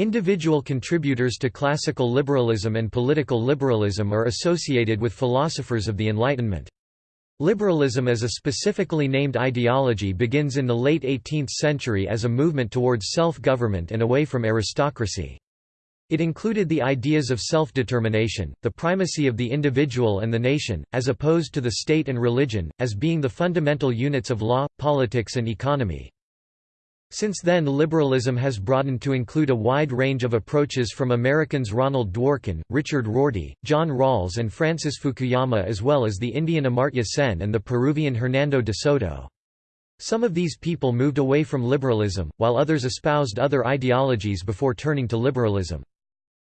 Individual contributors to classical liberalism and political liberalism are associated with philosophers of the Enlightenment. Liberalism as a specifically named ideology begins in the late 18th century as a movement towards self-government and away from aristocracy. It included the ideas of self-determination, the primacy of the individual and the nation, as opposed to the state and religion, as being the fundamental units of law, politics and economy. Since then liberalism has broadened to include a wide range of approaches from Americans Ronald Dworkin, Richard Rorty, John Rawls and Francis Fukuyama as well as the Indian Amartya Sen and the Peruvian Hernando de Soto. Some of these people moved away from liberalism, while others espoused other ideologies before turning to liberalism.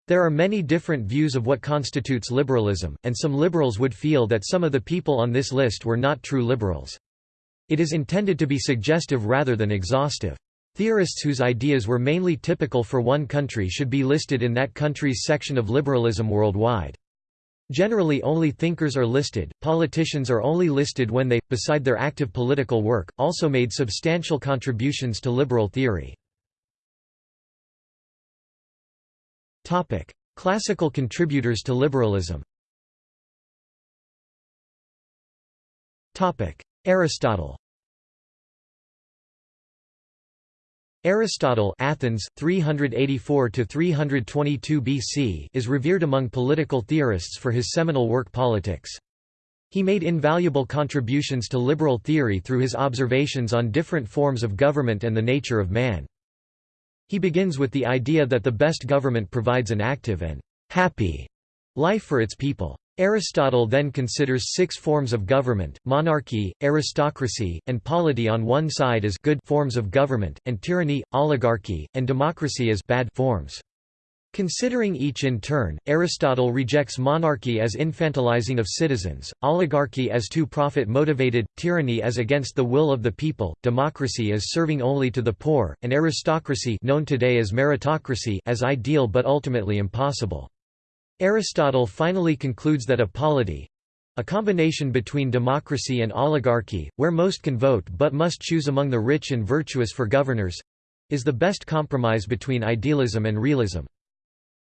There are many different views of what constitutes liberalism, and some liberals would feel that some of the people on this list were not true liberals. It is intended to be suggestive rather than exhaustive. Theorists whose ideas were mainly typical for one country should be listed in that country's section of liberalism worldwide. Generally only thinkers are listed, politicians are only listed when they, beside their active political work, also made substantial contributions to liberal theory. Classical contributors to liberalism Aristotle Aristotle Athens 384 322 BC is revered among political theorists for his seminal work Politics. He made invaluable contributions to liberal theory through his observations on different forms of government and the nature of man. He begins with the idea that the best government provides an active and happy life for its people. Aristotle then considers six forms of government, monarchy, aristocracy, and polity on one side as good forms of government, and tyranny, oligarchy, and democracy as bad forms. Considering each in turn, Aristotle rejects monarchy as infantilizing of citizens, oligarchy as too profit-motivated, tyranny as against the will of the people, democracy as serving only to the poor, and aristocracy known today as meritocracy as ideal but ultimately impossible. Aristotle finally concludes that a polity—a combination between democracy and oligarchy, where most can vote but must choose among the rich and virtuous for governors—is the best compromise between idealism and realism.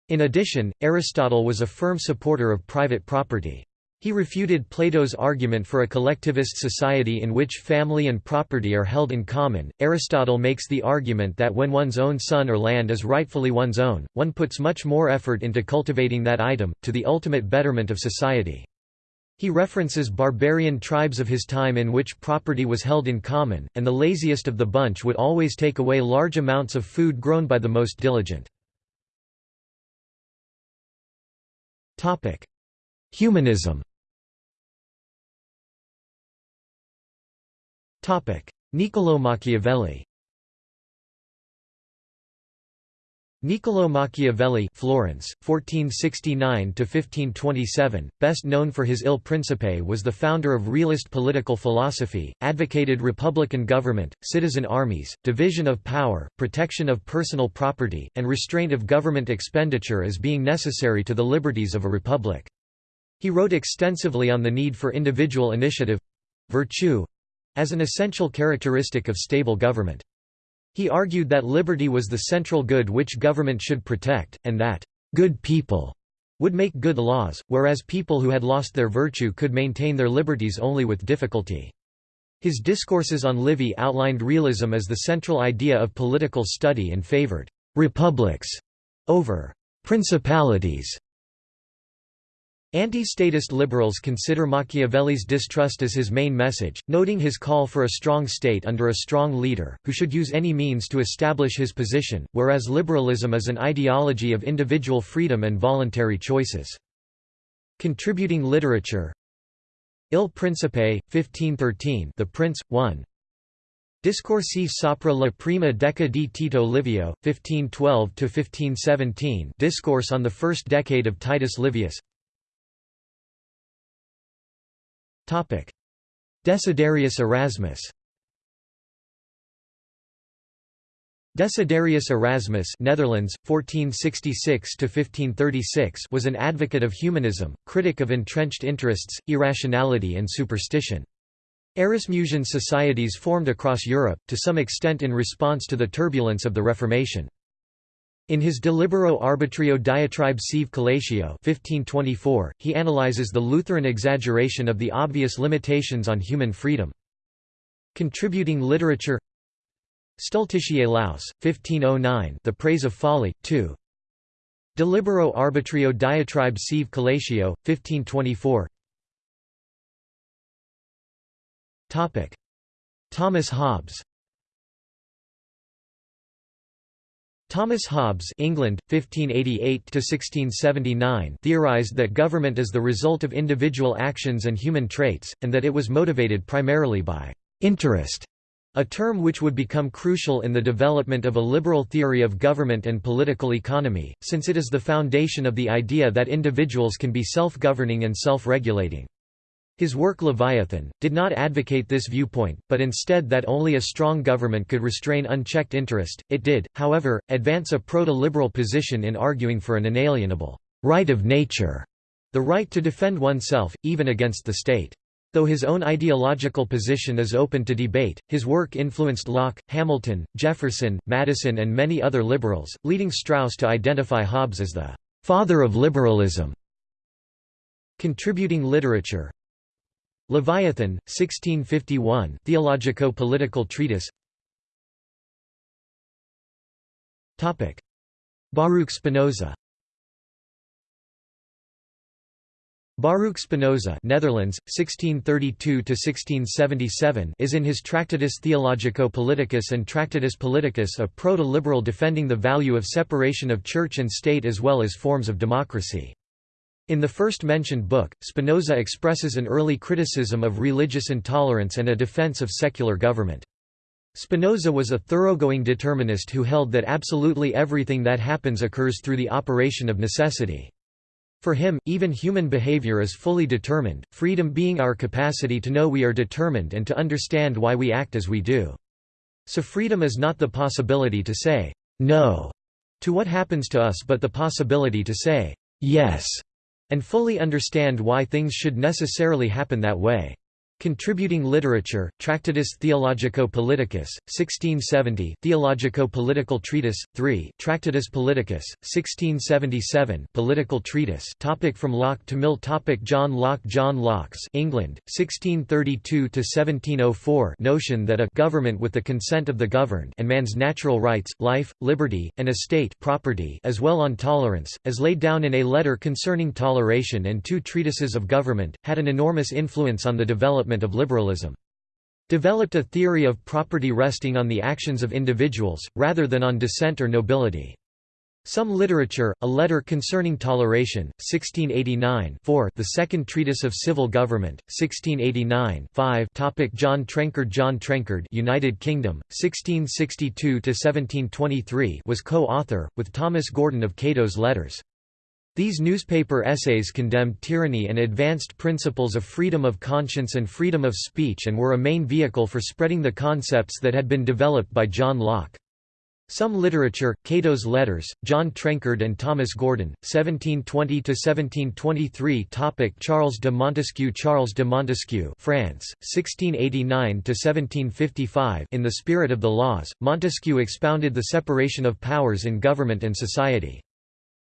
In addition, Aristotle was a firm supporter of private property. He refuted Plato's argument for a collectivist society in which family and property are held in common. Aristotle makes the argument that when one's own son or land is rightfully one's own, one puts much more effort into cultivating that item, to the ultimate betterment of society. He references barbarian tribes of his time in which property was held in common, and the laziest of the bunch would always take away large amounts of food grown by the most diligent. Humanism Niccolò Machiavelli Niccolò Machiavelli Florence, 1469–1527, best known for his Il Principe was the founder of realist political philosophy, advocated republican government, citizen armies, division of power, protection of personal property, and restraint of government expenditure as being necessary to the liberties of a republic. He wrote extensively on the need for individual initiative—virtue, as an essential characteristic of stable government. He argued that liberty was the central good which government should protect, and that good people would make good laws, whereas people who had lost their virtue could maintain their liberties only with difficulty. His discourses on Livy outlined realism as the central idea of political study and favored «republics» over «principalities» Anti-statist liberals consider Machiavelli's distrust as his main message, noting his call for a strong state under a strong leader, who should use any means to establish his position, whereas liberalism is an ideology of individual freedom and voluntary choices. Contributing literature. Il Principe, 1513 The Prince, 1 Discorsi sopra la prima decade di Tito Livio, 1512–1517 Discourse on the first decade of Titus Livius Desiderius Erasmus Desiderius Erasmus Netherlands, 1466 was an advocate of humanism, critic of entrenched interests, irrationality and superstition. Erasmusian societies formed across Europe, to some extent in response to the turbulence of the Reformation. In his De Libero Arbitrio Diatribe Sive Collatio 1524, he analyzes the Lutheran exaggeration of the obvious limitations on human freedom. Contributing literature Stultitiae Laus, 1509 The Praise of Folly, 2 De Libero Arbitrio Diatribe Sive Collatio, 1524 Thomas Hobbes Thomas Hobbes England, 1588 theorized that government is the result of individual actions and human traits, and that it was motivated primarily by «interest», a term which would become crucial in the development of a liberal theory of government and political economy, since it is the foundation of the idea that individuals can be self-governing and self-regulating. His work Leviathan, did not advocate this viewpoint, but instead that only a strong government could restrain unchecked interest. It did, however, advance a proto-liberal position in arguing for an inalienable right of nature, the right to defend oneself, even against the state. Though his own ideological position is open to debate, his work influenced Locke, Hamilton, Jefferson, Madison and many other liberals, leading Strauss to identify Hobbes as the «father of liberalism». Contributing literature Leviathan, 1651 Theologico-political treatise. Baruch Spinoza. Baruch Spinoza Netherlands, 1632 is in his Tractatus Theologico-Politicus and Tractatus Politicus a proto-liberal defending the value of separation of church and state as well as forms of democracy. In the first mentioned book, Spinoza expresses an early criticism of religious intolerance and a defense of secular government. Spinoza was a thoroughgoing determinist who held that absolutely everything that happens occurs through the operation of necessity. For him, even human behavior is fully determined, freedom being our capacity to know we are determined and to understand why we act as we do. So freedom is not the possibility to say, no, to what happens to us but the possibility to say, yes, and fully understand why things should necessarily happen that way. Contributing literature, Tractatus Theologico-Politicus, 1670 Theologico-Political Treatise, 3 Tractatus Politicus, 1677 Political Treatise topic From Locke to Mill topic John Locke John Locke's England, 1632–1704 notion that a «government with the consent of the governed» and man's natural rights, life, liberty, and estate property as well on tolerance, as laid down in a letter concerning toleration and two treatises of government, had an enormous influence on the development development of liberalism. Developed a theory of property resting on the actions of individuals, rather than on descent or nobility. Some literature, a letter concerning toleration, 1689 4 the second treatise of civil government, 1689 5 topic John Trenchard John Trenchard United Kingdom, 1662–1723 was co-author, with Thomas Gordon of Cato's Letters. These newspaper essays condemned tyranny and advanced principles of freedom of conscience and freedom of speech and were a main vehicle for spreading the concepts that had been developed by John Locke. Some literature, Cato's Letters, John Trenchard and Thomas Gordon, 1720–1723 Topic Charles de Montesquieu Charles de Montesquieu France, 1689–1755 In the spirit of the laws, Montesquieu expounded the separation of powers in government and society.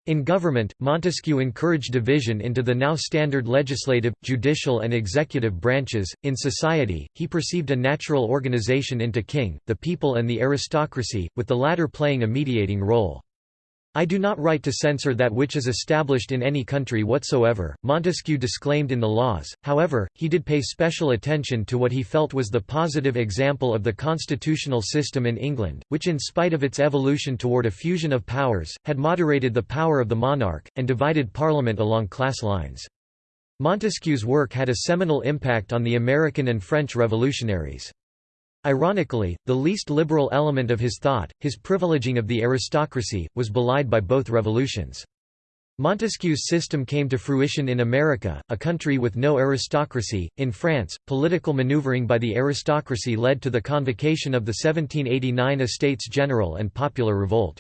In government, Montesquieu encouraged division into the now standard legislative, judicial and executive branches. In society, he perceived a natural organization into king, the people and the aristocracy, with the latter playing a mediating role. I do not write to censor that which is established in any country whatsoever, Montesquieu disclaimed in the laws, however, he did pay special attention to what he felt was the positive example of the constitutional system in England, which in spite of its evolution toward a fusion of powers, had moderated the power of the monarch, and divided Parliament along class lines. Montesquieu's work had a seminal impact on the American and French revolutionaries. Ironically, the least liberal element of his thought, his privileging of the aristocracy, was belied by both revolutions. Montesquieu's system came to fruition in America, a country with no aristocracy. In France, political maneuvering by the aristocracy led to the convocation of the 1789 Estates General and popular revolt.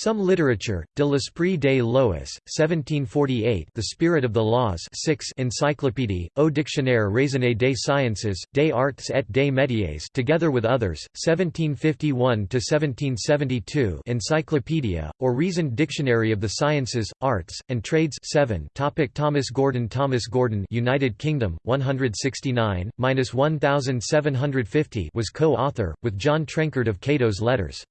Some literature, De l'esprit des lois, 1748 The Spirit of the Laws 6 Encyclopédie, au dictionnaire raisonné des sciences, des arts et des métiers together with others, 1751–1772 Encyclopedia, or Reasoned Dictionary of the Sciences, Arts, and Trades 7 Topic Thomas Gordon Thomas Gordon United Kingdom, 169–1750 was co-author, with John Trenchard of Cato's Letters.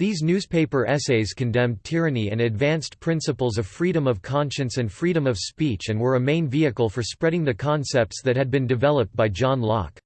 These newspaper essays condemned tyranny and advanced principles of freedom of conscience and freedom of speech and were a main vehicle for spreading the concepts that had been developed by John Locke.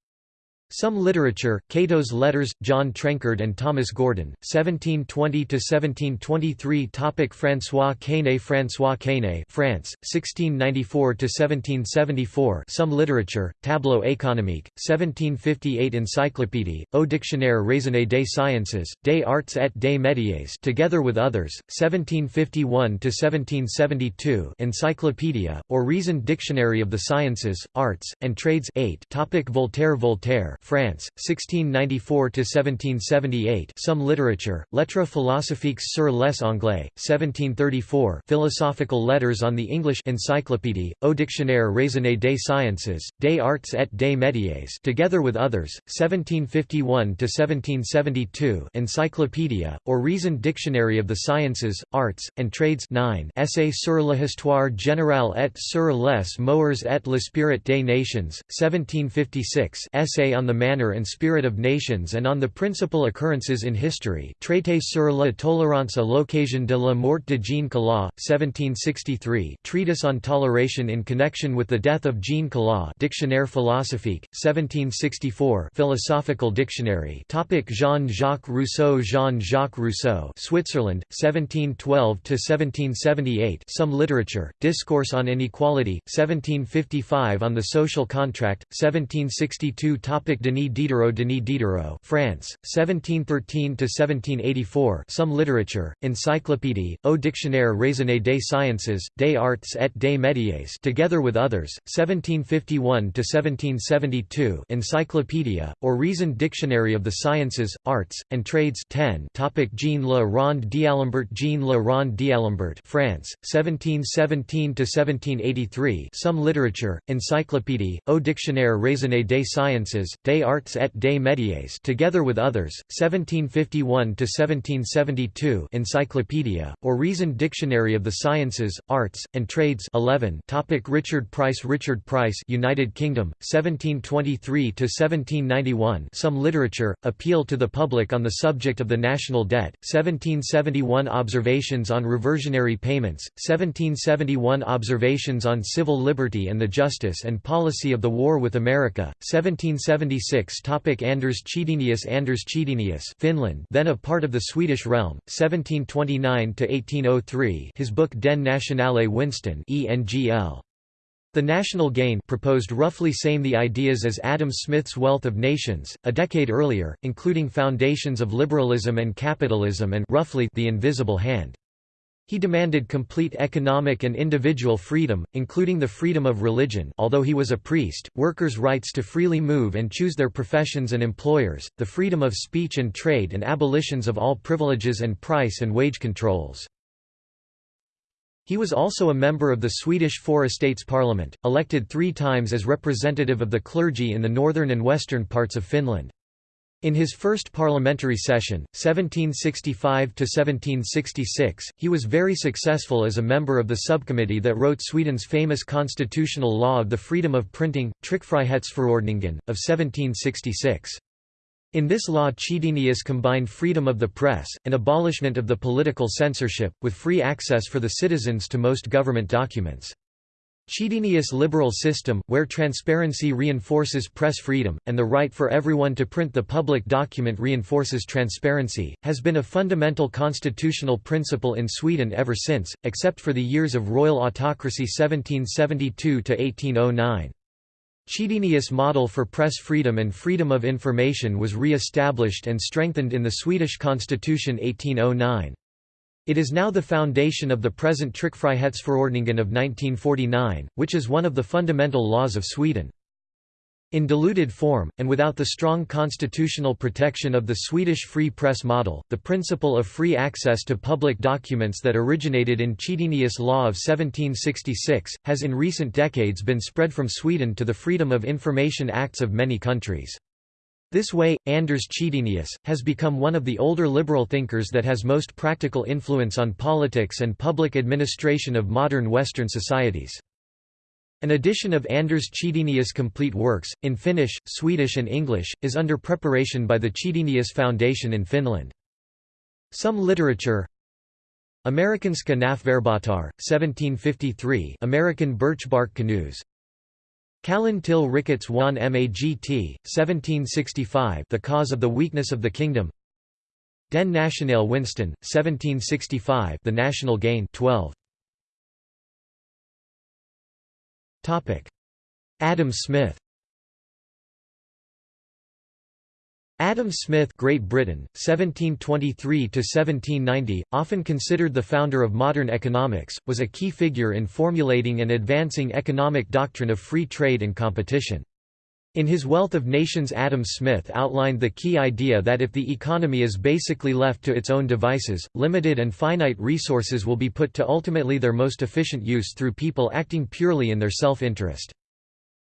Some literature, Cato's Letters, John Trenchard and Thomas Gordon, 1720–1723 Topic François Quesnay François Quesnay France, 1694–1774 Some literature, Tableau économique, 1758 Encyclopédie, au dictionnaire raisonné des sciences, des arts et des métiers together with others, 1751–1772 Encyclopedia, or Reasoned Dictionary of the Sciences, Arts, and Trades 8 Topic Voltaire Voltaire France, 1694–1778 Some literature, Lettres philosophiques sur les Anglais, 1734 Philosophical Letters on the English Encyclopédie, au dictionnaire raisonné des sciences, des arts et des métiers together with others, 1751–1772 Encyclopédia, or Reasoned Dictionary of the Sciences, Arts, and Trades 9 Essay sur l'histoire générale et sur les mœurs et l'esprit des nations, 1756 Essay on the manner and spirit of nations and on the principal occurrences in history. Traité sur la tolérance à l'occasion de la mort de Jean Calas, 1763 Treatise on toleration in connection with the death of Jean Calas Dictionnaire philosophique, 1764 Philosophical Dictionary. Jean-Jacques Rousseau Jean-Jacques Rousseau. Switzerland, 1712–1778 Some literature, Discourse on Inequality, 1755 On the Social Contract, 1762 Topic Denis Diderot Denis Diderot France, 1713–1784 Some literature, Encyclopédie, au dictionnaire raisonné des sciences, des arts et des métiers together with others, 1751–1772 Encyclopédia, or Reasoned Dictionary of the Sciences, Arts, and Trades 10 Topic Jean Le Rond d'Alembert Jean Le Rond d'Alembert France, 1717–1783 Some literature, Encyclopédie, au dictionnaire raisonné des sciences, des arts et des métiers together with others, 1751–1772 Encyclopedia, or Reasoned Dictionary of the Sciences, Arts, and Trades 11 Topic Richard Price Richard Price United Kingdom, 1723–1791 Some literature, Appeal to the Public on the Subject of the National Debt, 1771 Observations on Reversionary Payments, 1771 Observations on Civil Liberty and the Justice and Policy of the War with America, 1776 Topic Anders Chydenius Anders Finland then a part of the Swedish realm, 1729–1803 his book Den nationale winsten ENGL. The National Gain proposed roughly same the ideas as Adam Smith's Wealth of Nations, a decade earlier, including foundations of liberalism and capitalism and roughly the invisible hand. He demanded complete economic and individual freedom, including the freedom of religion although he was a priest, workers' rights to freely move and choose their professions and employers, the freedom of speech and trade and abolitions of all privileges and price and wage controls. He was also a member of the Swedish Four Estates Parliament, elected three times as representative of the clergy in the northern and western parts of Finland. In his first parliamentary session, 1765–1766, he was very successful as a member of the subcommittee that wrote Sweden's famous constitutional law of the freedom of printing, Tryckfrihetsförordningen, of 1766. In this law Chydenius combined freedom of the press, and abolishment of the political censorship, with free access for the citizens to most government documents. Chydenius' liberal system, where transparency reinforces press freedom, and the right for everyone to print the public document reinforces transparency, has been a fundamental constitutional principle in Sweden ever since, except for the years of royal autocracy 1772–1809. Chydenius' model for press freedom and freedom of information was re-established and strengthened in the Swedish constitution 1809. It is now the foundation of the present Tryckfrihetsförordningen of 1949, which is one of the fundamental laws of Sweden. In diluted form, and without the strong constitutional protection of the Swedish free press model, the principle of free access to public documents that originated in Chydenius' law of 1766, has in recent decades been spread from Sweden to the Freedom of Information Acts of many countries. This way, Anders Chydenius, has become one of the older liberal thinkers that has most practical influence on politics and public administration of modern Western societies. An edition of Anders Chydenius' complete works, in Finnish, Swedish and English, is under preparation by the Chydenius Foundation in Finland. Some literature Amerikanska Näfverbåtar, 1753 American birchbark canoes Källan till Rikets Wan Magt, 1765 The Cause of the Weakness of the Kingdom. Den Nationale Winsten, 1765 The National Gain 12 Adam Smith Adam Smith Great Britain, 1723–1790, often considered the founder of modern economics, was a key figure in formulating and advancing economic doctrine of free trade and competition. In his Wealth of Nations Adam Smith outlined the key idea that if the economy is basically left to its own devices, limited and finite resources will be put to ultimately their most efficient use through people acting purely in their self-interest.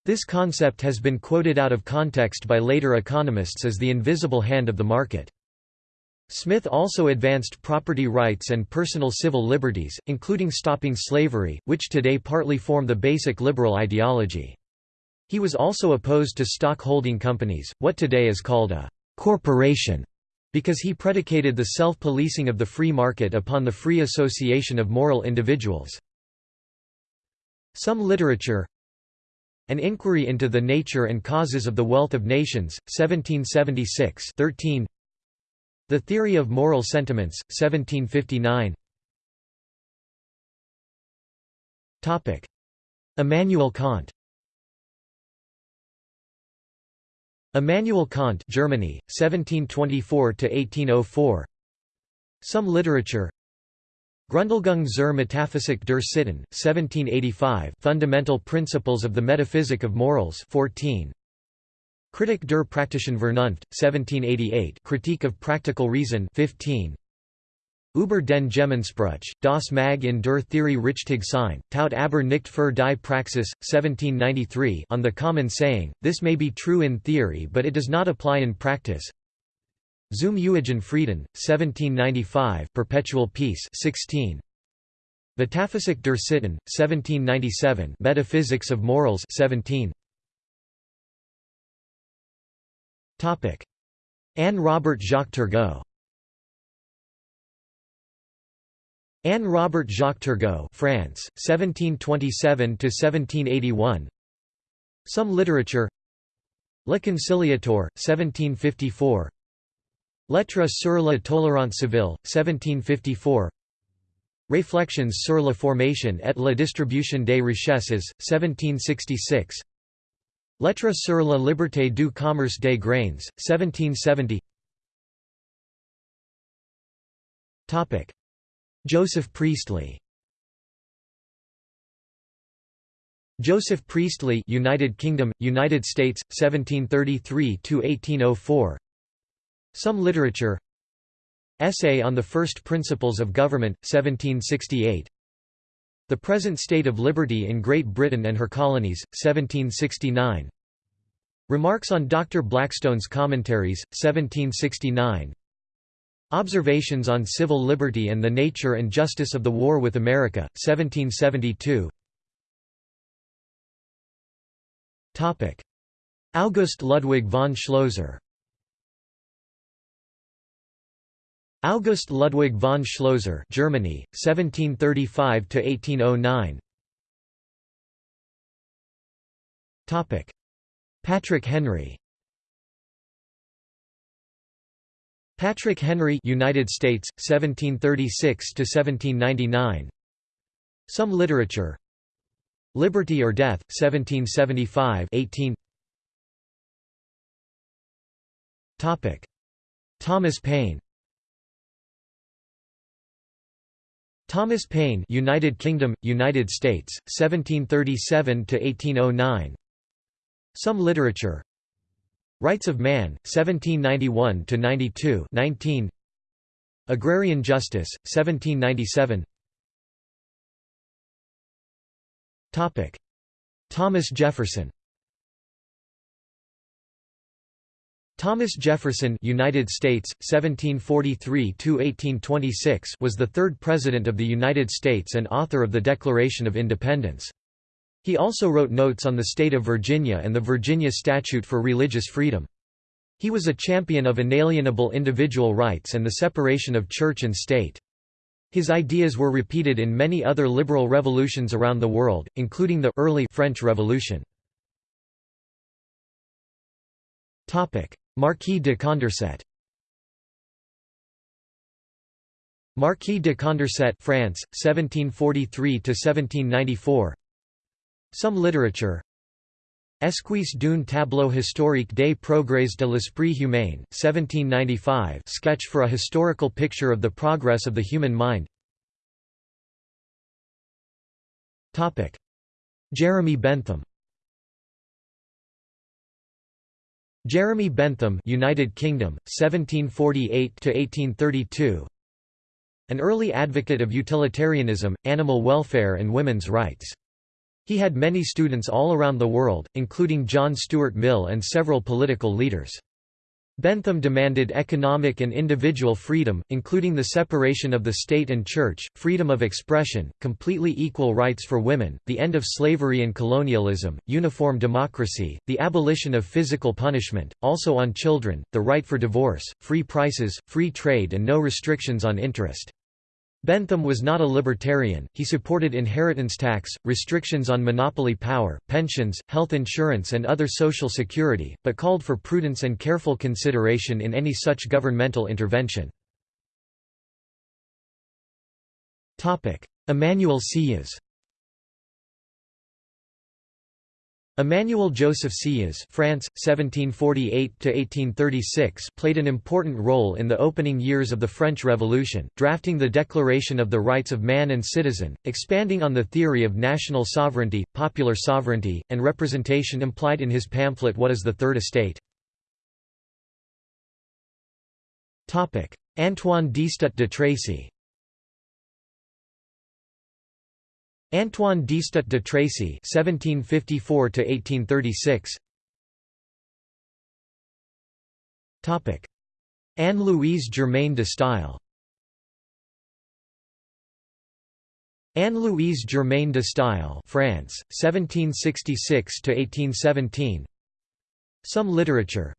This concept has been quoted out of context by later economists as the invisible hand of the market. Smith also advanced property rights and personal civil liberties, including stopping slavery, which today partly form the basic liberal ideology. He was also opposed to stock-holding companies, what today is called a «corporation», because he predicated the self-policing of the free market upon the free association of moral individuals. Some literature An Inquiry into the Nature and Causes of the Wealth of Nations, 1776 13. The Theory of Moral Sentiments, 1759 Immanuel Kant. Immanuel Kant Germany 1724 to 1804 Some literature Grundlegung zur Metaphysik der Sitten 1785 Fundamental Principles of the Metaphysic of Morals 14 Kritik der praktischen Vernunft 1788 Critique of Practical Reason 15 Über den Gemeinspruch, das Mag in der Theorie richtig sein, taugt aber nicht für die Praxis, 1793 on the common saying, this may be true in theory but it does not apply in practice. Zum Ewigen Frieden, 1795 Perpetual Peace 16. Metaphysik der Sitten, 1797 Metaphysics of Morals 17. Anne Robert Jacques Turgot. Anne Robert Jacques Turgot France, 1727–1781 Some literature. Le Conciliateur, 1754 Lettres sur la tolérance civile, 1754 Réflexions sur la formation et la distribution des richesses, 1766 Lettre sur la liberté du commerce des grains, 1770 Joseph Priestley. Joseph Priestley United Kingdom United States 1733 to 1804 Some literature. Essay on the First Principles of Government 1768 The Present State of Liberty in Great Britain and Her Colonies 1769 Remarks on Dr Blackstone's Commentaries 1769 Observations on Civil Liberty and the Nature and Justice of the War with America, 1772 August Ludwig von Schlözer August Ludwig von Schlözer Germany, 1735 to 1809. Topic: Patrick Henry. Patrick Henry United States 1736 to 1799 Some literature. Liberty or Death 1775 18 Topic. Thomas Paine Thomas Paine United Kingdom United States 1737 to 1809 Some literature. Rights of Man, 1791–92 19 Agrarian Justice, 1797 Topic: Thomas Jefferson Thomas Jefferson United States, 1743–1826 was the third President of the United States and author of the Declaration of Independence. He also wrote notes on the state of Virginia and the Virginia Statute for Religious Freedom. He was a champion of inalienable individual rights and the separation of church and state. His ideas were repeated in many other liberal revolutions around the world, including the early French Revolution. Marquis de Condorcet. Marquis de Condorcet France, 1743–1794 some literature. Esquisse d'un tableau historique des progrès de l'esprit humain 1795 sketch for a historical picture of the progress of the human mind. Jeremy Bentham Jeremy Bentham United Kingdom 1748 to 1832 An early advocate of utilitarianism animal welfare and women's rights he had many students all around the world, including John Stuart Mill and several political leaders. Bentham demanded economic and individual freedom, including the separation of the state and church, freedom of expression, completely equal rights for women, the end of slavery and colonialism, uniform democracy, the abolition of physical punishment, also on children, the right for divorce, free prices, free trade and no restrictions on interest. Bentham was not a libertarian, he supported inheritance tax, restrictions on monopoly power, pensions, health insurance and other social security, but called for prudence and careful consideration in any such governmental intervention. Emmanuel Sieyès Emmanuel Joseph Sieyès France, 1748–1836 played an important role in the opening years of the French Revolution, drafting the Declaration of the Rights of Man and Citizen, expanding on the theory of national sovereignty, popular sovereignty, and representation implied in his pamphlet What is the Third Estate? Antoine d'Estutte de Tracy Antoine d'Estutte de Tracy (1754–1836). Topic: Anne-Louise Germaine de Staël. Anne-Louise Germaine de Staël, France, 1766–1817. Some literature.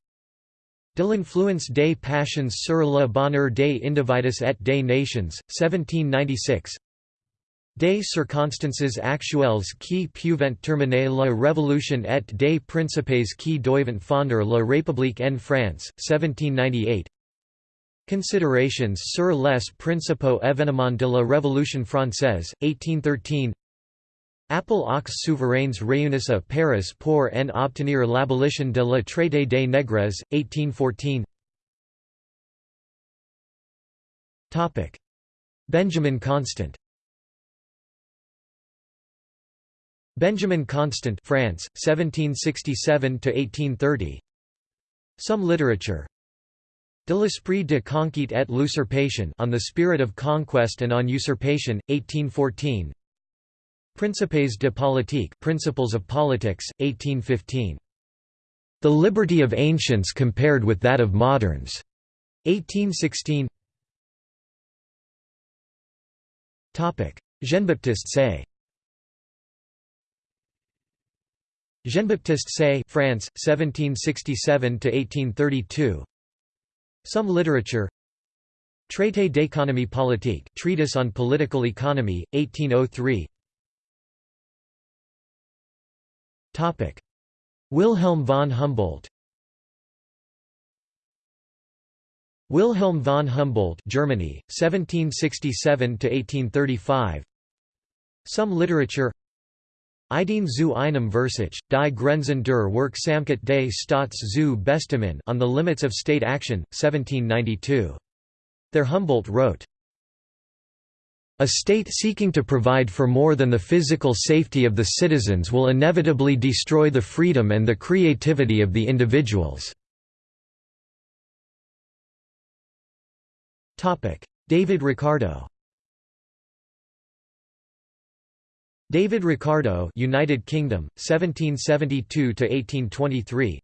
De l'influence des passions sur le bonheur des individus et des nations, 1796. Des circonstances actuelles qui peuvent terminer la révolution et des principes qui doivent fonder la République en France, 1798 Considerations sur les principaux événements de la Révolution française, 1813 Appel aux souverains réunis à Paris pour en obtenir l'abolition de la traité des nègres, 1814 Benjamin Constant Benjamin Constant France, 1767 to 1830 Some literature. De l'esprit de conquête et l'usurpation on the spirit of conquest and on usurpation, 1814 Principes de politique Principles of Politics, 1815. The liberty of ancients compared with that of moderns, 1816 Topic. Jean-Baptiste Say Jean-Baptiste Say France, 1767–1832 Some literature. Traité d'économie politique Treatise on Political Economy, 1803 Wilhelm von Humboldt. Wilhelm von Humboldt Germany, 1767–1835 Some literature Ideen zu einem Versuch, die Grenzen der Wirksamkeit des Staats zu bestimmen on the limits of state action, 1792. There Humboldt wrote, A state seeking to provide for more than the physical safety of the citizens will inevitably destroy the freedom and the creativity of the individuals." David Ricardo David Ricardo United Kingdom 1772 to 1823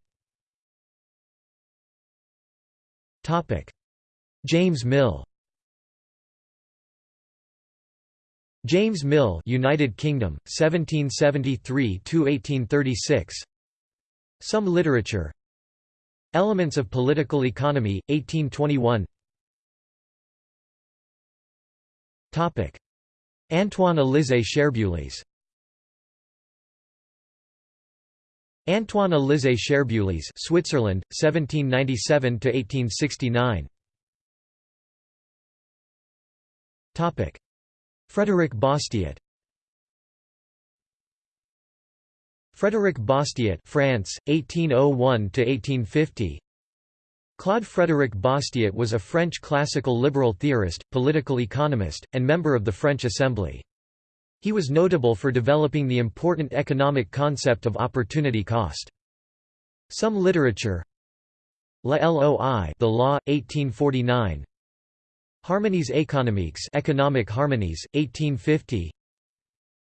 Topic. James Mill. James Mill United Kingdom 1773 to 1836 Some literature. Elements of political economy 1821 Topic Antoine Élisée Cherbuliez Antoine Élisée Cherbuliez Switzerland 1797 to 1869 Topic. Frédéric Bastiat. Frédéric Bastiat France 1801 to 1850 Claude Frédéric Bastiat was a French classical liberal theorist, political economist, and member of the French Assembly. He was notable for developing the important economic concept of opportunity cost. Some literature La Loi The Law, 1849 Harmonies économiques Economic Harmonies, 1850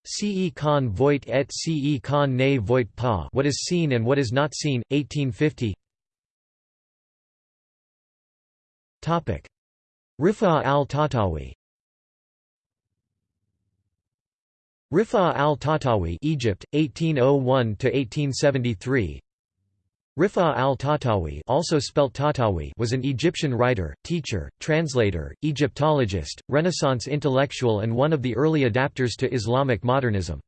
Ce qu'on voit et ce qu'on ne voit pas What is seen and what is not seen, 1850 Rifa al-Tahtawi Rifa al-Tahtawi Egypt 1801 to 1873 Rifa al-Tahtawi also spelt Tahtawi was an Egyptian writer, teacher, translator, Egyptologist, Renaissance intellectual and one of the early adapters to Islamic modernism.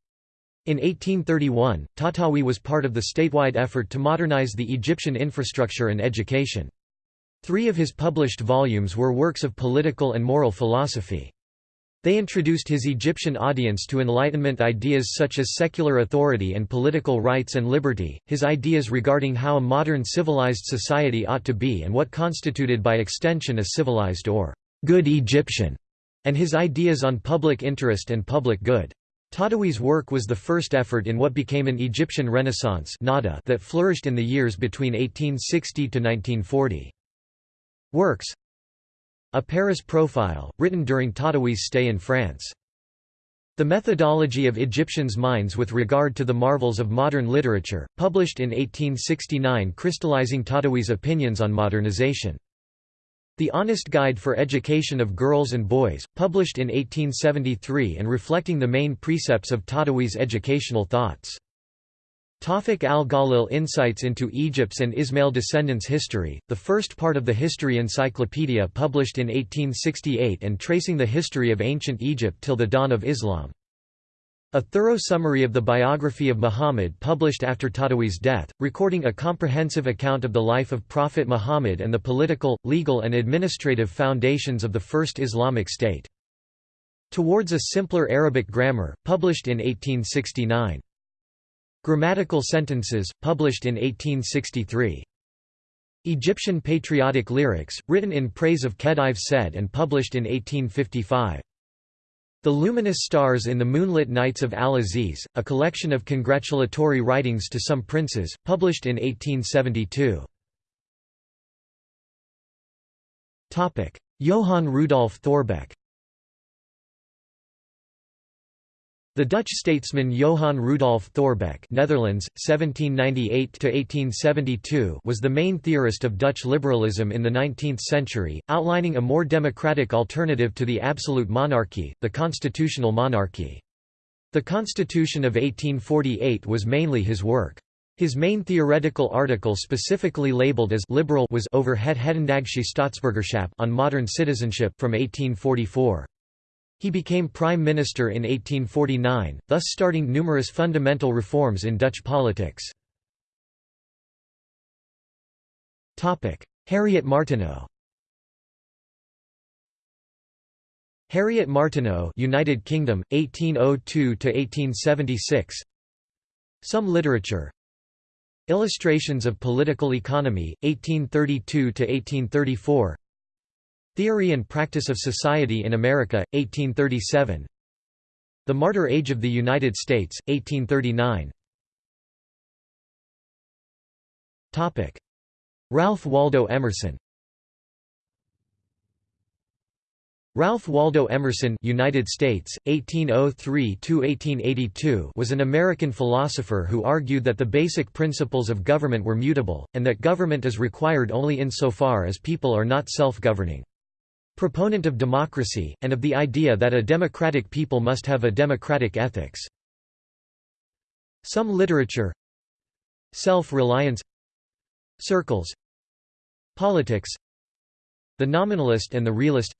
In 1831, Tahtawi was part of the statewide effort to modernize the Egyptian infrastructure and education. Three of his published volumes were works of political and moral philosophy. They introduced his Egyptian audience to Enlightenment ideas such as secular authority and political rights and liberty, his ideas regarding how a modern civilized society ought to be and what constituted by extension a civilized or good Egyptian, and his ideas on public interest and public good. Tahtawi's work was the first effort in what became an Egyptian Renaissance that flourished in the years between 1860 to 1940. Works A Paris Profile, written during Tahtawi's stay in France. The Methodology of Egyptians' Minds with Regard to the Marvels of Modern Literature, published in 1869 crystallizing Tahtawi's opinions on modernization. The Honest Guide for Education of Girls and Boys, published in 1873 and reflecting the main precepts of Tahtawi's educational thoughts. Tawfiq al-Ghalil Insights into Egypt's and Ismail descendants' history, the first part of the History Encyclopedia published in 1868 and tracing the history of ancient Egypt till the dawn of Islam. A thorough summary of the biography of Muhammad published after Tahtawi's death, recording a comprehensive account of the life of Prophet Muhammad and the political, legal and administrative foundations of the First Islamic State. Towards a Simpler Arabic Grammar, published in 1869. Grammatical Sentences, published in 1863. Egyptian Patriotic Lyrics, written in praise of Khedive Sed and published in 1855. The Luminous Stars in the Moonlit Nights of Al-Aziz, a collection of congratulatory writings to some princes, published in 1872. Johann Rudolf Thorbecke The Dutch statesman Johann Rudolf Thorbecke Netherlands, 1798 was the main theorist of Dutch liberalism in the 19th century, outlining a more democratic alternative to the absolute monarchy, the constitutional monarchy. The Constitution of 1848 was mainly his work. His main theoretical article specifically labeled as liberal was over Het Hedendaagse Staatsburgerschap on modern citizenship from 1844. He became prime minister in 1849, thus starting numerous fundamental reforms in Dutch politics. Harriet Martineau. Harriet Martineau United Kingdom 1802 to 1876 Some literature. Illustrations of Political Economy 1832 to 1834 Theory and Practice of Society in America, 1837 The Martyr Age of the United States, 1839 Ralph Waldo Emerson. Ralph Waldo Emerson United States, 1803–1882 was an American philosopher who argued that the basic principles of government were mutable, and that government is required only insofar as people are not self-governing. Proponent of democracy, and of the idea that a democratic people must have a democratic ethics. Some literature Self-reliance Circles Politics The Nominalist and the Realist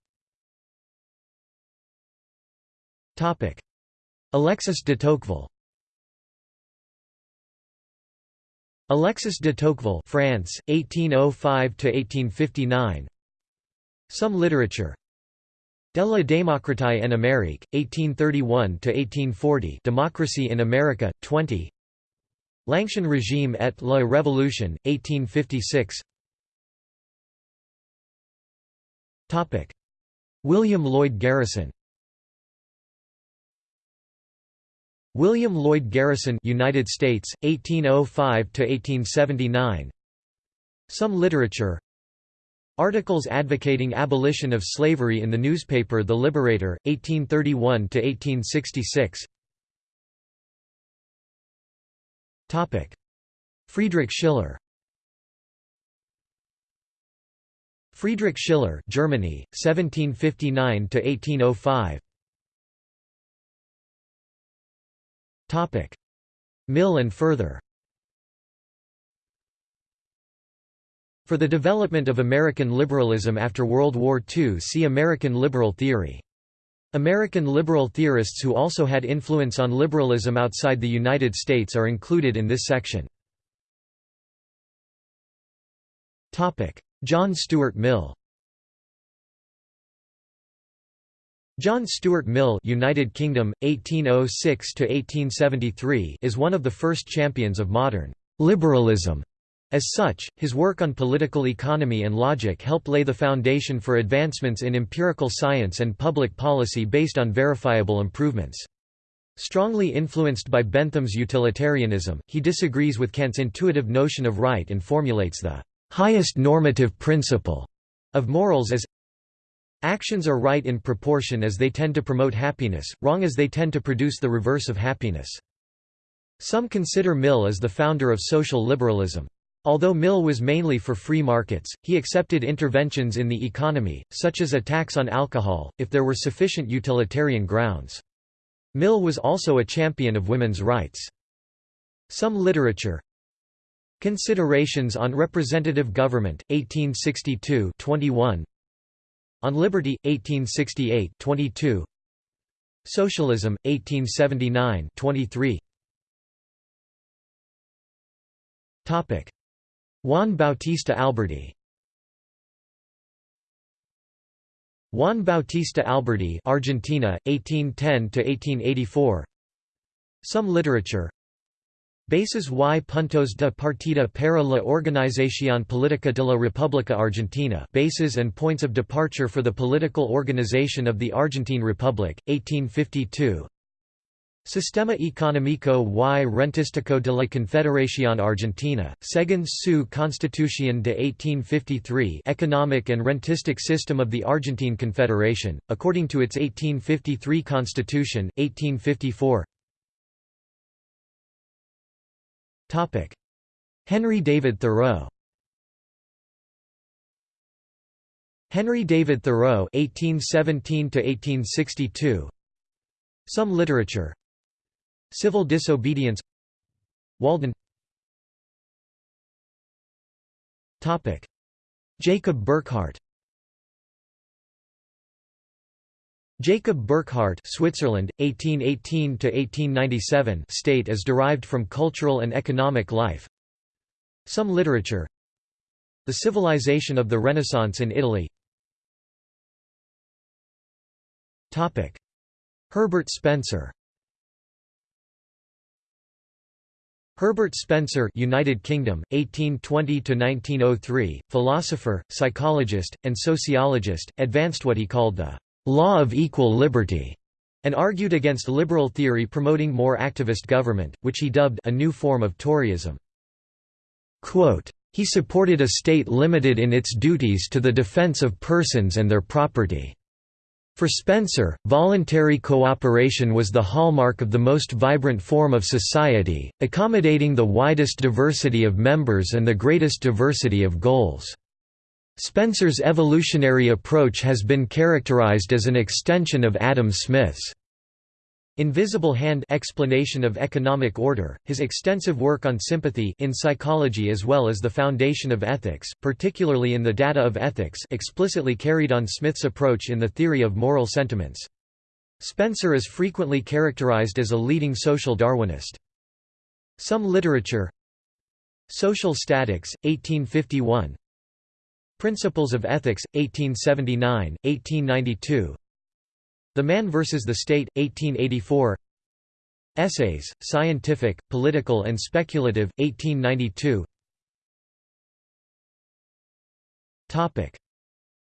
Topic. Alexis de Tocqueville Alexis de Tocqueville France 1805 to 1859 Some literature. De la démocratie en Amérique 1831–1840 Democracy in America 20 L'Ancien Régime et la Révolution 1856 Topic. William Lloyd Garrison. William Lloyd Garrison United States 1805–1879 Some literature Articles advocating abolition of slavery in the newspaper The Liberator 1831 to 1866 Topic. Friedrich Schiller. Friedrich Schiller Germany 1759 to 1805 Topic: Mill and further. For the development of American liberalism after World War II see American liberal theory. American liberal theorists who also had influence on liberalism outside the United States are included in this section. John Stuart Mill John Stuart Mill United Kingdom 1806–1873, is one of the first champions of modern liberalism as such, his work on political economy and logic helped lay the foundation for advancements in empirical science and public policy based on verifiable improvements. Strongly influenced by Bentham's utilitarianism, he disagrees with Kant's intuitive notion of right and formulates the highest normative principle of morals as Actions are right in proportion as they tend to promote happiness, wrong as they tend to produce the reverse of happiness. Some consider Mill as the founder of social liberalism. Although Mill was mainly for free markets, he accepted interventions in the economy, such as a tax on alcohol, if there were sufficient utilitarian grounds. Mill was also a champion of women's rights. Some literature Considerations on Representative Government, 1862 21, on Liberty, 1868 22. Socialism, 1879 23. Topic: Juan Bautista Alberdi. Juan Bautista Alberdi, Argentina, 1810 to 1884. Some literature Bases y puntos de partida para la organización política de la República Argentina Bases and points of departure for the political organization of the Argentine Republic, 1852 Sistema Económico y Rentístico de la Confederación Argentina, según su Constitución de 1853 Economic and Rentistic System of the Argentine Confederation, according to its 1853 Constitution, 1854 Topic: Henry David Thoreau. Henry David Thoreau (1817–1862). Some literature. Civil disobedience. Walden. Topic: Jacob Burckhardt. Jacob Burckhardt Switzerland, 1818–1897 state as derived from cultural and economic life Some literature The civilization of the Renaissance in Italy Herbert Spencer Herbert Spencer United Kingdom 1820 to 1903 philosopher psychologist and sociologist advanced what he called the law of equal liberty and argued against liberal theory promoting more activist government which he dubbed a new form of toryism. Quote, he supported a state limited in its duties to the defense of persons and their property for Spencer, voluntary cooperation was the hallmark of the most vibrant form of society, accommodating the widest diversity of members and the greatest diversity of goals. Spencer's evolutionary approach has been characterized as an extension of Adam Smith's Invisible Hand explanation of economic order, his extensive work on sympathy in psychology as well as the foundation of ethics, particularly in the data of ethics explicitly carried on Smith's approach in the theory of moral sentiments. Spencer is frequently characterized as a leading social Darwinist. Some literature Social Statics, 1851 Principles of Ethics, 1879, 1892 the Man vs. the State, 1884 Essays, Scientific, Political and Speculative, 1892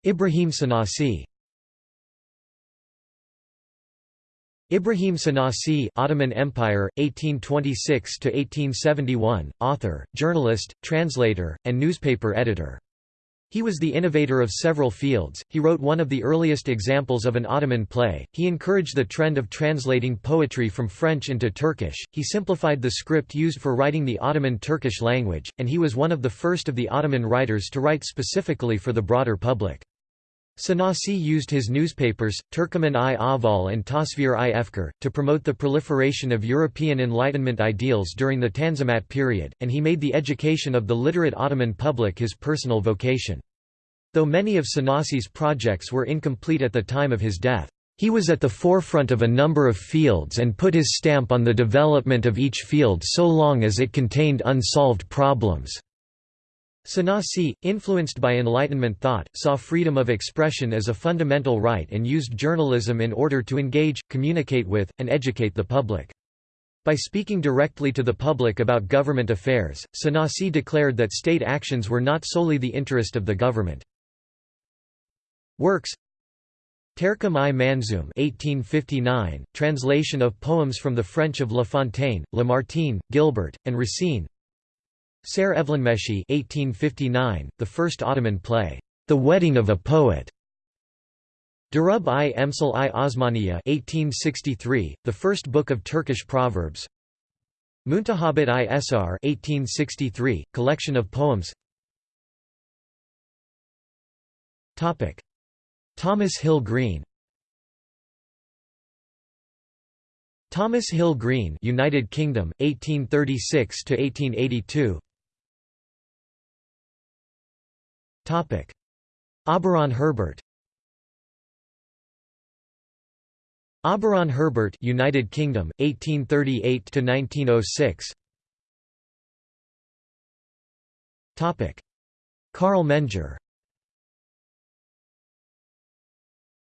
Ibrahim Sanasi. Ibrahim Sanasi Ottoman Empire, 1826–1871, author, journalist, translator, and newspaper editor he was the innovator of several fields, he wrote one of the earliest examples of an Ottoman play, he encouraged the trend of translating poetry from French into Turkish, he simplified the script used for writing the Ottoman Turkish language, and he was one of the first of the Ottoman writers to write specifically for the broader public. Sanasi used his newspapers, Turkoman-i Ahval and Tasvir-i Efkar, to promote the proliferation of European Enlightenment ideals during the Tanzimat period, and he made the education of the literate Ottoman public his personal vocation. Though many of Sanasi's projects were incomplete at the time of his death, he was at the forefront of a number of fields and put his stamp on the development of each field so long as it contained unsolved problems. Sanasi, influenced by Enlightenment thought, saw freedom of expression as a fundamental right and used journalism in order to engage, communicate with, and educate the public. By speaking directly to the public about government affairs, Sanasi declared that state actions were not solely the interest of the government. Works Terqum i Manzoum 1859, translation of poems from the French of La Fontaine, Lamartine, Gilbert, and Racine Şair Evlenmesi 1859, the first Ottoman play, The Wedding of a Poet. Durub i Emsal i Osmaniya 1863, the first book of Turkish proverbs. Muntahabit i Esar 1863, collection of poems. Topic: Thomas Hill Green Thomas Hill Green United Kingdom 1836 to 1882 Topic Auberon Herbert Auberon Herbert United Kingdom 1838 to 1906 Topic Carl Menger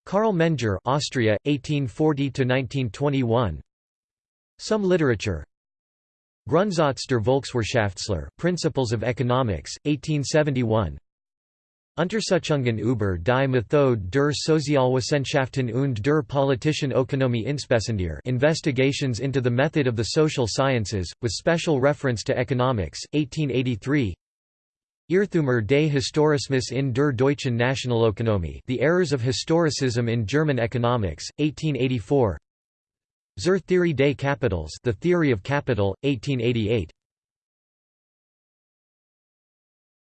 Carl Menger, Austria, 1840 to 1921. Some literature. Grundsatz der Volkswirtschaftslehre, Principles of Economics, 1871. Untersuchungen über die Methode der Sozialwissenschaften und der politischen Ökonomie insbesondere Investigations into the Method of the Social Sciences, with special reference to economics, 1883 Irrtümer des Historismus in der deutschen Nationalökonomie The Errors of Historicism in German Economics, 1884 Zur Theorie des Kapitals The Theory of Capital, 1888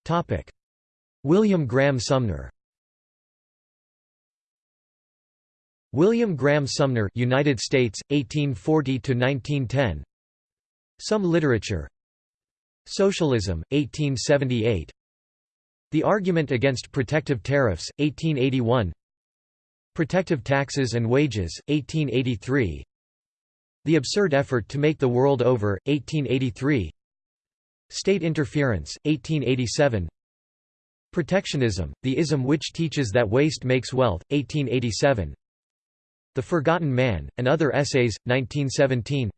Topic. William Graham Sumner. William Graham Sumner United States, 1840–1910 Some literature. Socialism, 1878 The Argument Against Protective Tariffs, 1881 Protective Taxes and Wages, 1883 The Absurd Effort to Make the World Over, 1883 State Interference, 1887 Protectionism, the ism which teaches that waste makes wealth, 1887 The Forgotten Man, and Other Essays, 1917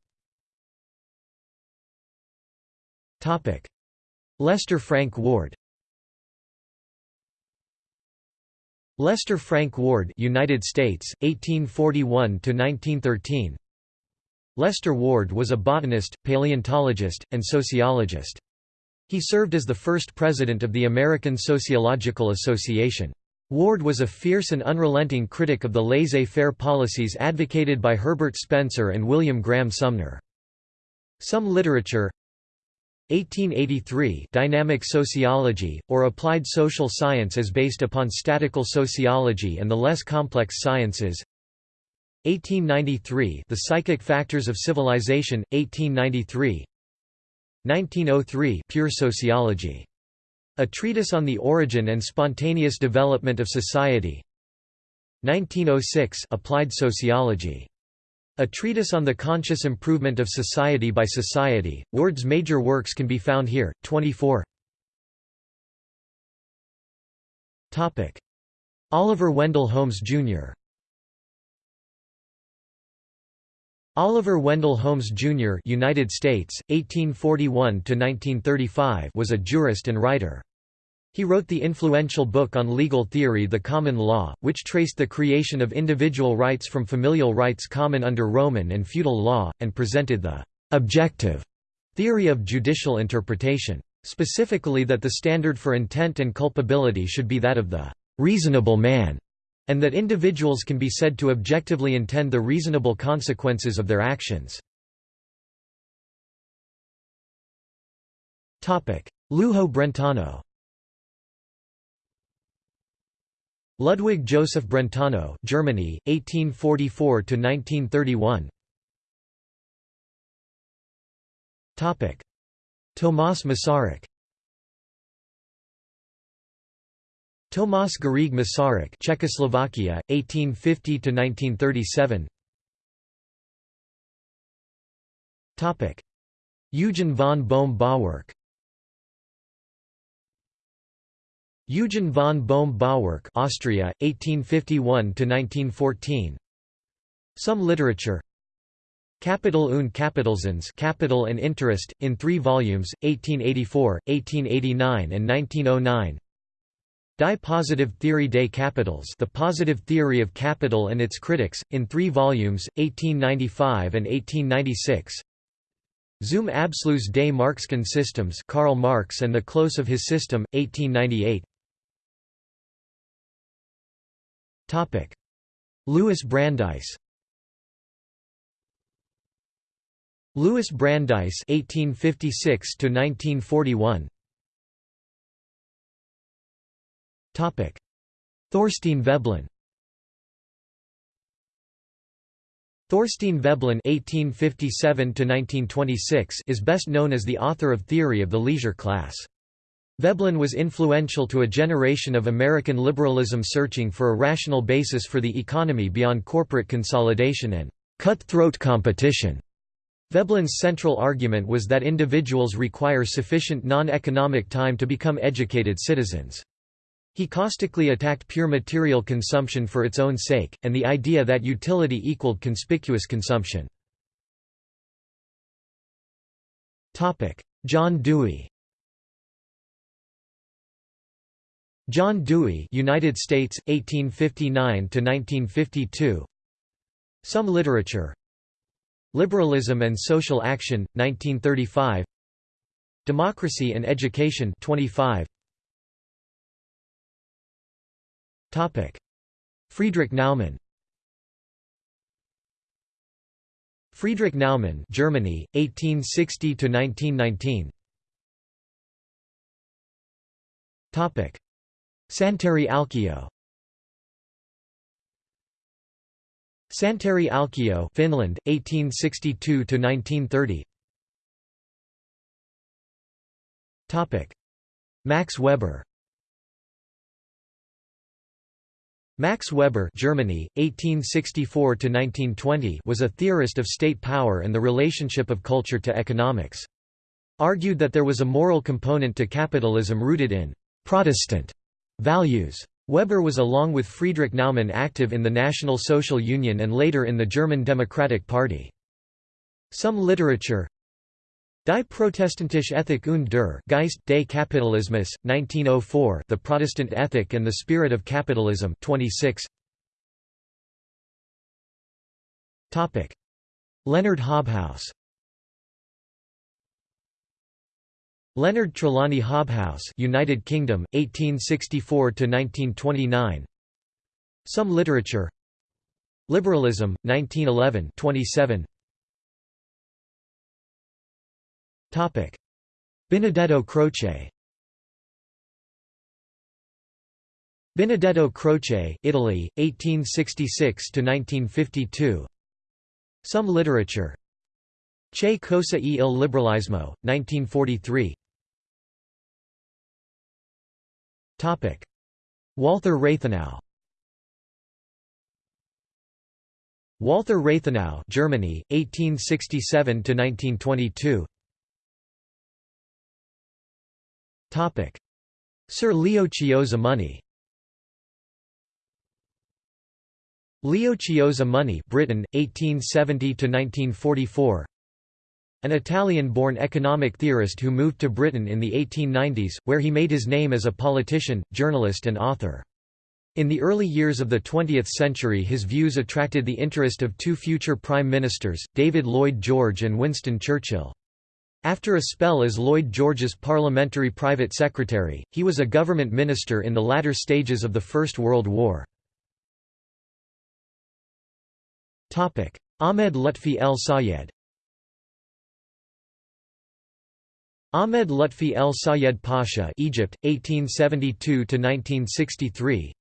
Lester Frank Ward Lester Frank Ward United States 1841 to 1913 Lester Ward was a botanist, paleontologist, and sociologist. He served as the first president of the American Sociological Association. Ward was a fierce and unrelenting critic of the laissez-faire policies advocated by Herbert Spencer and William Graham Sumner. Some literature 1883 Dynamic sociology, or applied social science is based upon statical sociology and the less complex sciences 1893 The Psychic Factors of Civilization, 1893 1903 Pure Sociology. A Treatise on the Origin and Spontaneous Development of Society 1906 Applied Sociology. A Treatise on the Conscious Improvement of Society by Society. Ward's major works can be found here, 24 Oliver Wendell Holmes, Jr. Oliver Wendell Holmes Jr. United States, 1841 was a jurist and writer. He wrote the influential book on legal theory The Common Law, which traced the creation of individual rights from familial rights common under Roman and feudal law, and presented the «objective» theory of judicial interpretation. Specifically that the standard for intent and culpability should be that of the «reasonable man» and that individuals can be said to objectively intend the reasonable consequences of their actions. Lujo Brentano Ludwig Joseph Brentano Germany 1844 to 1931 Topic. Tomas Masaryk Tomas Garrigue Masaryk Czechoslovakia 1850 to 1937 Topic. Eugen von Bohm-Bawerk Eugen von Bohm-Bawerk Austria 1851 to 1914 Some literature. Kapital und Kapitalzins Capital and Interest in 3 volumes 1884 1889 and 1909 Die Positive Theorie des Capitals The Positive Theory of Capital and Its Critics, in three volumes, 1895 and 1896 Zum Abschluss des Marxischen Systems Karl Marx and the Close of His System, 1898 Louis Brandeis. Louis Brandeis 1856 to 1941 Thorstein Veblen. Thorstein Veblen (1857–1926) is best known as the author of Theory of the Leisure Class. Veblen was influential to a generation of American liberalism searching for a rational basis for the economy beyond corporate consolidation and cutthroat competition. Veblen's central argument was that individuals require sufficient non-economic time to become educated citizens. He caustically attacked pure material consumption for its own sake, and the idea that utility equaled conspicuous consumption. John Dewey John Dewey United States, 1859–1952 Some literature. Liberalism and Social Action, 1935 Democracy and Education 25 Topic: Friedrich Naumann. Friedrich Naumann, Germany, 1860 to 1919. Topic: Santeri Alkio. Santeri Alkio, Finland, 1862 to 1930. Topic: Max Weber. Max Weber Germany, 1864 was a theorist of state power and the relationship of culture to economics. Argued that there was a moral component to capitalism rooted in «Protestant» values. Weber was along with Friedrich Naumann active in the National Social Union and later in the German Democratic Party. Some literature Die Protestantische Ethik und der Geist des Kapitalismus, 1904 The Protestant Ethic and the Spirit of Capitalism 26 Leonard Hobhouse. Leonard Trelawny Hobhouse United Kingdom, 1864–1929 Some Literature. Liberalism, 1911 27 Benedetto Croce. Benedetto Croce, Italy, 1866 to 1952. Some literature. Che cosa e il liberalismo, 1943 Topic. Walther Rathenau. Walther Rathenau Germany 1867 to 1922 Sir Leo Chiozza Money. Leo Chiozza Money Britain 1870 to 1944 An Italian-born economic theorist who moved to Britain in the 1890s where he made his name as a politician, journalist and author. In the early years of the 20th century his views attracted the interest of two future prime ministers, David Lloyd George and Winston Churchill. After a spell as Lloyd George's parliamentary private secretary, he was a government minister in the latter stages of the First World War. Ahmed Lutfi El Sayed Ahmed Lutfi El Sayed Pasha Egypt, 1872–1963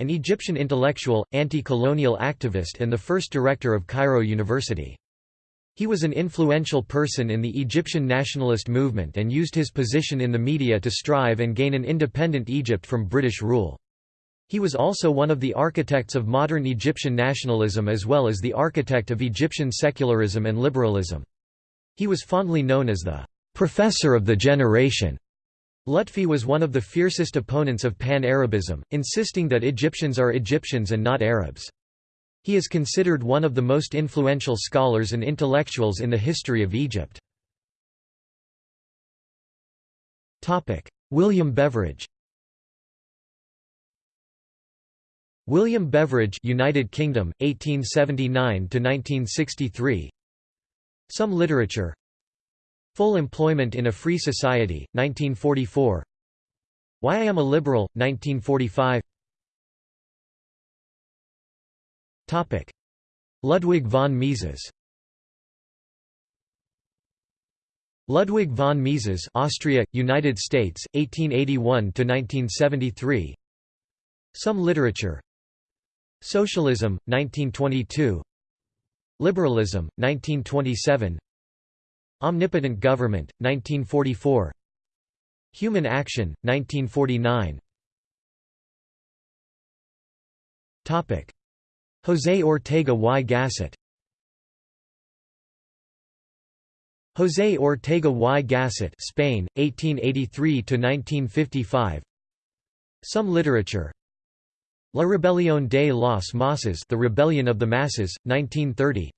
An Egyptian intellectual, anti-colonial activist and the first director of Cairo University. He was an influential person in the Egyptian nationalist movement and used his position in the media to strive and gain an independent Egypt from British rule. He was also one of the architects of modern Egyptian nationalism as well as the architect of Egyptian secularism and liberalism. He was fondly known as the «professor of the generation». Lutfi was one of the fiercest opponents of Pan-Arabism, insisting that Egyptians are Egyptians and not Arabs. He is considered one of the most influential scholars and intellectuals in the history of Egypt. William Beveridge William Beveridge United Kingdom 1879 to 1963 Some literature. Full employment in a free society 1944 Why I am a liberal 1945 Ludwig von Mises. Ludwig von Mises Austria, United States, 1881 to 1973. Some literature. Socialism, 1922 Liberalism, 1927 Omnipotent Government, 1944 Human Action, 1949 José Ortega y Gasset. José Ortega y Gasset Spain, 1883–1955 Some literature. La Rebelión de los Masas The Rebellion of the Masses, 1930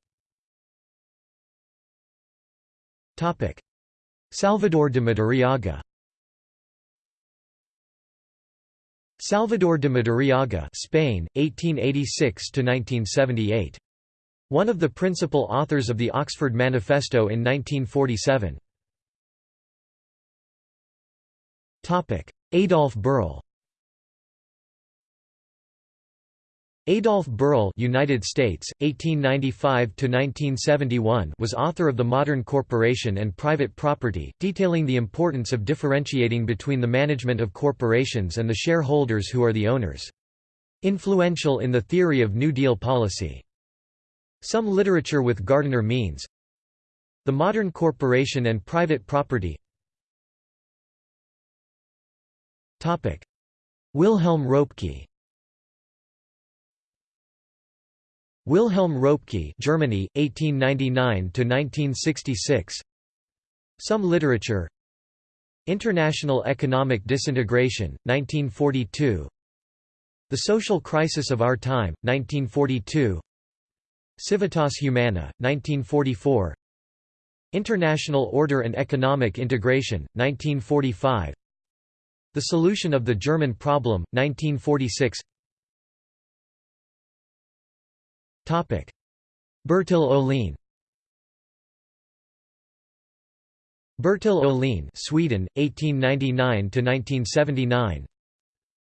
Salvador de Madariaga Salvador de Madariaga Spain, 1886–1978. One of the principal authors of the Oxford Manifesto in 1947. Adolf Berle Adolf Berle United States 1895 to 1971 was author of The Modern Corporation and Private Property detailing the importance of differentiating between the management of corporations and the shareholders who are the owners. Influential in the theory of New Deal policy. Some literature with Gardiner Means The Modern Corporation and Private Property. Wilhelm Röpke Wilhelm Röpke Germany 1899 to 1966 Some literature. International Economic Disintegration 1942 The Social Crisis of Our Time 1942 Civitas Humana 1944 International Order and Economic Integration, 1945 The Solution of the German Problem, 1946 Bertil Ohlin. Bertil Ohlin Sweden, 1899–1979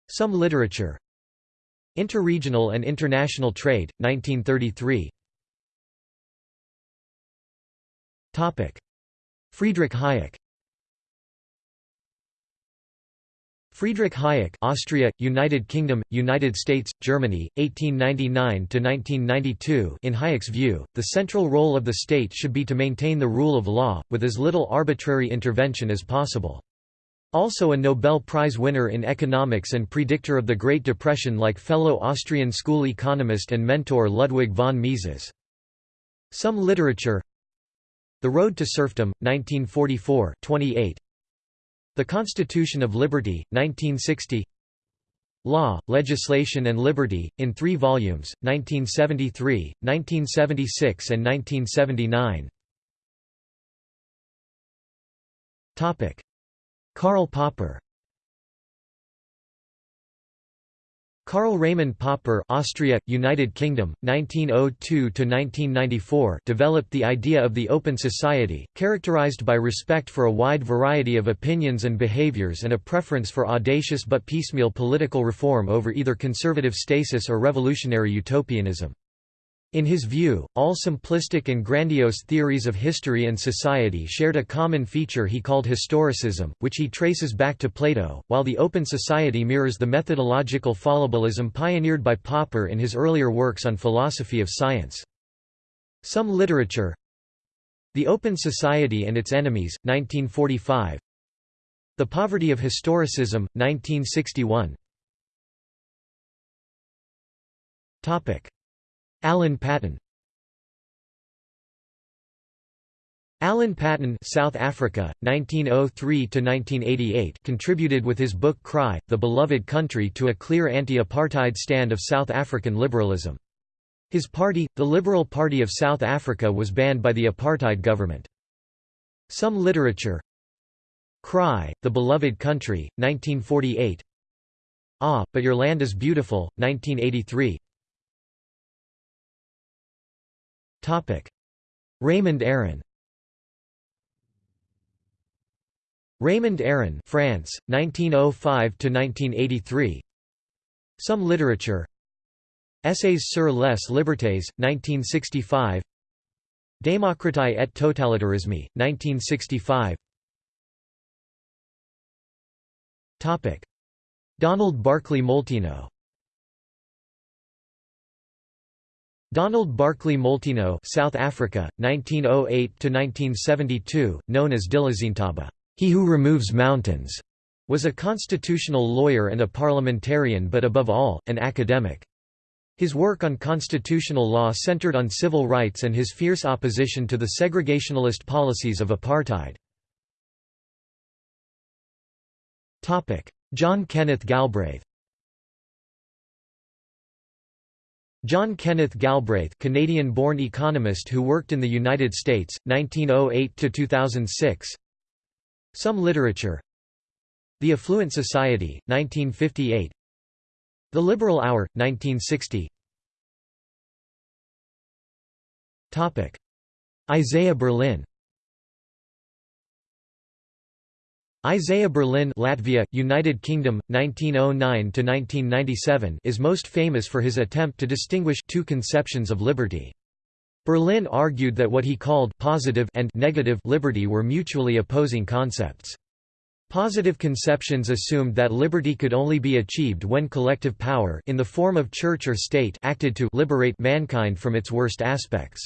Some literature. Interregional and international trade, 1933 Friedrich Hayek Friedrich Hayek Austria, United Kingdom, United States, Germany, 1899 to 1992. In Hayek's view, the central role of the state should be to maintain the rule of law, with as little arbitrary intervention as possible. Also a Nobel Prize winner in economics and predictor of the Great Depression like fellow Austrian school economist and mentor Ludwig von Mises. Some literature the Road to Serfdom, 1944 28. The Constitution of Liberty, 1960 Law, Legislation and Liberty, in three volumes, 1973, 1976 and 1979 Karl Popper Karl Raymond Popper Austria, United Kingdom, 1902–1994 developed the idea of the open society, characterized by respect for a wide variety of opinions and behaviors and a preference for audacious but piecemeal political reform over either conservative stasis or revolutionary utopianism. In his view, all simplistic and grandiose theories of history and society shared a common feature he called historicism, which he traces back to Plato, while the open society mirrors the methodological fallibilism pioneered by Popper in his earlier works on philosophy of science. Some literature The Open Society and Its Enemies, 1945 The Poverty of Historicism, 1961 Alan Paton Alan Paton South Africa, 1903–1988 contributed with his book Cry, The Beloved Country to a clear anti-apartheid stand of South African liberalism. His party, the Liberal Party of South Africa was banned by the apartheid government. Some literature Cry, The Beloved Country, 1948 Ah, But Your Land is Beautiful, 1983 Raymond Aron. Raymond Aron France, 1905–1983 Some literature. Essays sur les libertés, 1965 Démocratie et totalitarisme, 1965 Donald Barclay Molteno Donald Barclay Molteno South Africa, 1908–1972, known as Dilizintaba he who removes mountains", was a constitutional lawyer and a parliamentarian but above all, an academic. His work on constitutional law centered on civil rights and his fierce opposition to the segregationalist policies of apartheid. John Kenneth Galbraith John Kenneth Galbraith Canadian-born economist who worked in the United States, 1908–2006 Some literature. The Affluent Society, 1958 The Liberal Hour, 1960 Isaiah Berlin Isaiah Berlin Latvia, United Kingdom, 1909–1997 is most famous for his attempt to distinguish two conceptions of liberty. Berlin argued that what he called positive and negative liberty were mutually opposing concepts. Positive conceptions assumed that liberty could only be achieved when collective power in the form of church or state acted to liberate mankind from its worst aspects.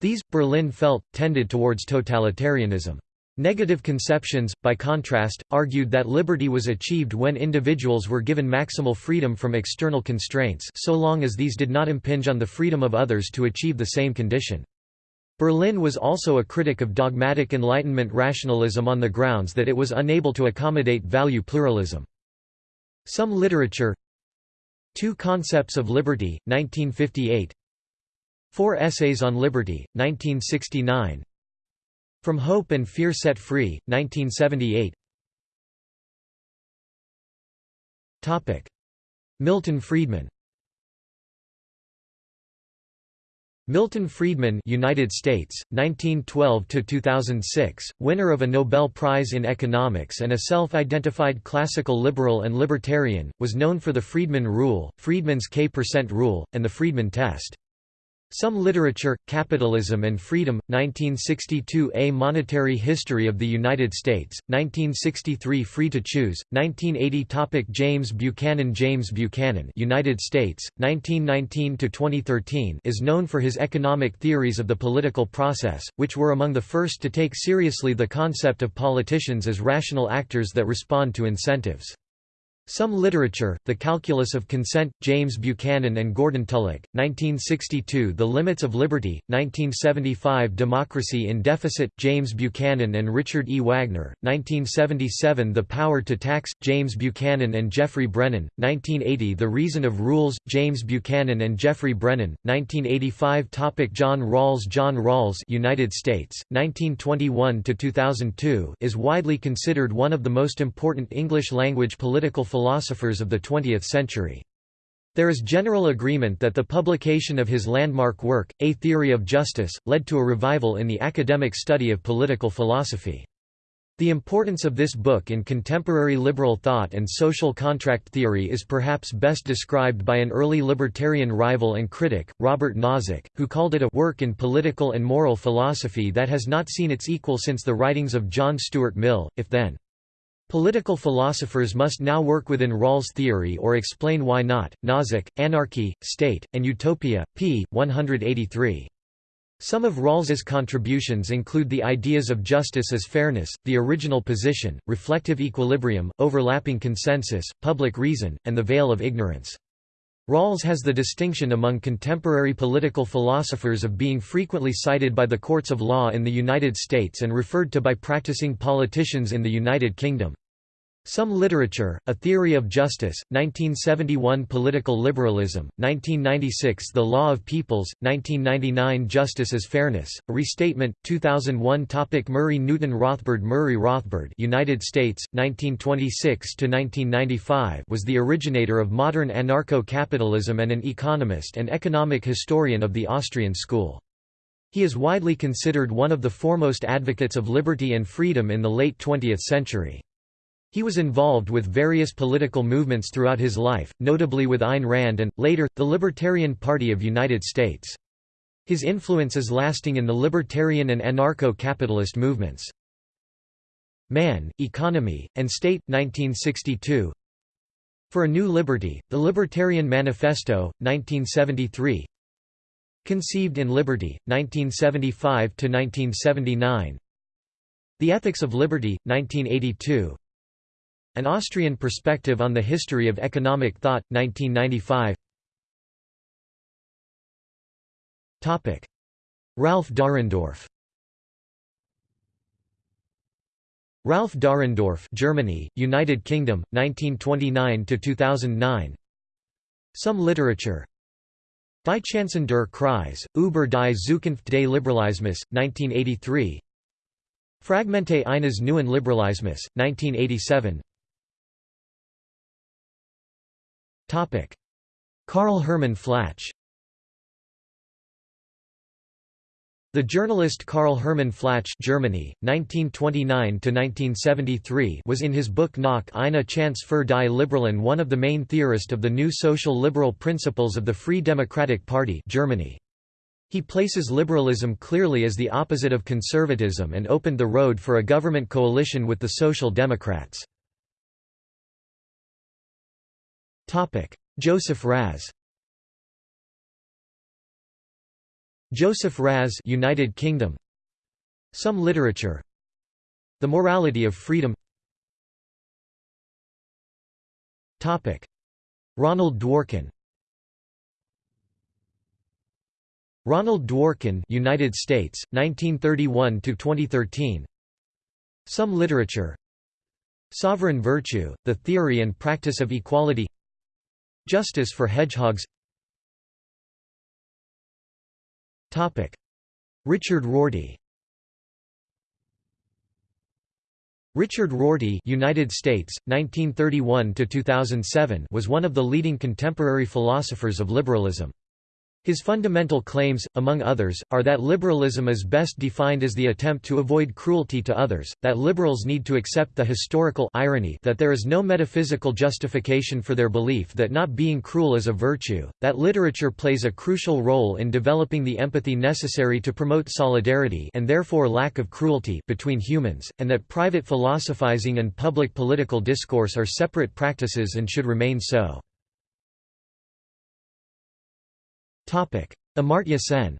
These, Berlin felt, tended towards totalitarianism. Negative conceptions, by contrast, argued that liberty was achieved when individuals were given maximal freedom from external constraints so long as these did not impinge on the freedom of others to achieve the same condition. Berlin was also a critic of dogmatic Enlightenment rationalism on the grounds that it was unable to accommodate value pluralism. Some literature Two Concepts of Liberty, 1958 Four Essays on Liberty, 1969 From Hope and Fear Set Free, 1978 Milton Friedman. Milton Friedman United States 1912 to 2006 winner of a Nobel Prize in Economics and a self-identified classical liberal and libertarian was known for the Friedman rule Friedman's K% percent rule and the Friedman test some Literature, Capitalism and Freedom, 1962 A Monetary History of the United States, 1963 Free to Choose, 1980 Topic James Buchanan James Buchanan United States, 1919–2013 is known for his economic theories of the political process, which were among the first to take seriously the concept of politicians as rational actors that respond to incentives. Some Literature, The Calculus of Consent, James Buchanan and Gordon Tullock, 1962 The Limits of Liberty, 1975 Democracy in Deficit, James Buchanan and Richard E. Wagner, 1977 The Power to Tax, James Buchanan and Geoffrey Brennan, 1980 The Reason of Rules, James Buchanan and Geoffrey Brennan, 1985 Topic John Rawls John Rawls United States, 1921–2002 is widely considered one of the most important English-language political philosophers of the 20th century. There is general agreement that the publication of his landmark work, A Theory of Justice, led to a revival in the academic study of political philosophy. The importance of this book in contemporary liberal thought and social contract theory is perhaps best described by an early libertarian rival and critic, Robert Nozick, who called it a work in political and moral philosophy that has not seen its equal since the writings of John Stuart Mill, if then. Political philosophers must now work within Rawls' theory or explain why not. Nozick, Anarchy, State, and Utopia, p. 183. Some of Rawls's contributions include the ideas of justice as fairness, the original position, reflective equilibrium, overlapping consensus, public reason, and the veil of ignorance. Rawls has the distinction among contemporary political philosophers of being frequently cited by the courts of law in the United States and referred to by practicing politicians in the United Kingdom. Some Literature, A Theory of Justice, 1971 Political Liberalism, 1996 The Law of Peoples, 1999 Justice as Fairness, A Restatement, 2001 Topic Murray Newton Rothbard Murray Rothbard United States, 1926–1995 was the originator of modern anarcho-capitalism and an economist and economic historian of the Austrian school. He is widely considered one of the foremost advocates of liberty and freedom in the late 20th century. He was involved with various political movements throughout his life, notably with Ayn Rand and, later, the Libertarian Party of United States. His influence is lasting in the libertarian and anarcho-capitalist movements. Man, Economy, and State, 1962 For a New Liberty, The Libertarian Manifesto, 1973 Conceived in Liberty, 1975–1979 The Ethics of Liberty, 1982 an Austrian Perspective on the History of Economic Thought, 1995 Ralf Dahrendorf. Ralf Dahrendorf Germany, United Kingdom, 1929–2009 Some literature. Die Chancen der Kreis, über die Zukunft des Liberalismus, 1983 Fragmente eines neuen Liberalismus, 1987 Karl Hermann Flach The journalist Karl Hermann Flach Germany, 1929 was in his book Nach eine Chance für die Liberalen one of the main theorists of the new social liberal principles of the Free Democratic Party Germany. He places liberalism clearly as the opposite of conservatism and opened the road for a government coalition with the Social Democrats. Joseph Raz. Joseph Raz United Kingdom. Some literature. The morality of freedom. Topic. Ronald Dworkin. Ronald Dworkin United States 1931 to 2013 Some literature. Sovereign virtue the theory and practice of equality Justice for hedgehogs. Richard Rorty. Richard Rorty United States, 1931 was one of the leading contemporary philosophers of liberalism. His fundamental claims, among others, are that liberalism is best defined as the attempt to avoid cruelty to others, that liberals need to accept the historical irony that there is no metaphysical justification for their belief that not being cruel is a virtue, that literature plays a crucial role in developing the empathy necessary to promote solidarity and therefore lack of cruelty between humans, and that private philosophizing and public political discourse are separate practices and should remain so. Amartya Sen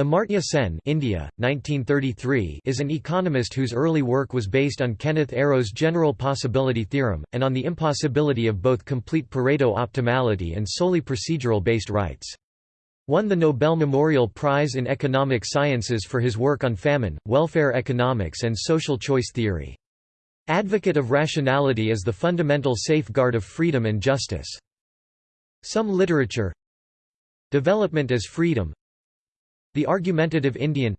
Amartya Sen India, 1933, is an economist whose early work was based on Kenneth Arrow's general possibility theorem, and on the impossibility of both complete Pareto optimality and solely procedural-based rights. Won the Nobel Memorial Prize in Economic Sciences for his work on famine, welfare economics and social choice theory. Advocate of rationality as the fundamental safeguard of freedom and justice. Some literature Development as freedom The argumentative Indian